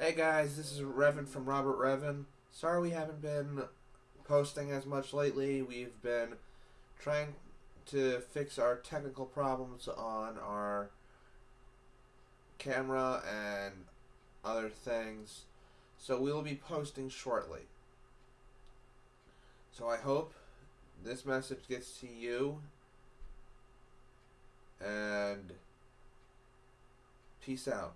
Hey guys, this is Revan from Robert Revan. Sorry we haven't been posting as much lately. We've been trying to fix our technical problems on our camera and other things. So we will be posting shortly. So I hope this message gets to you. And peace out.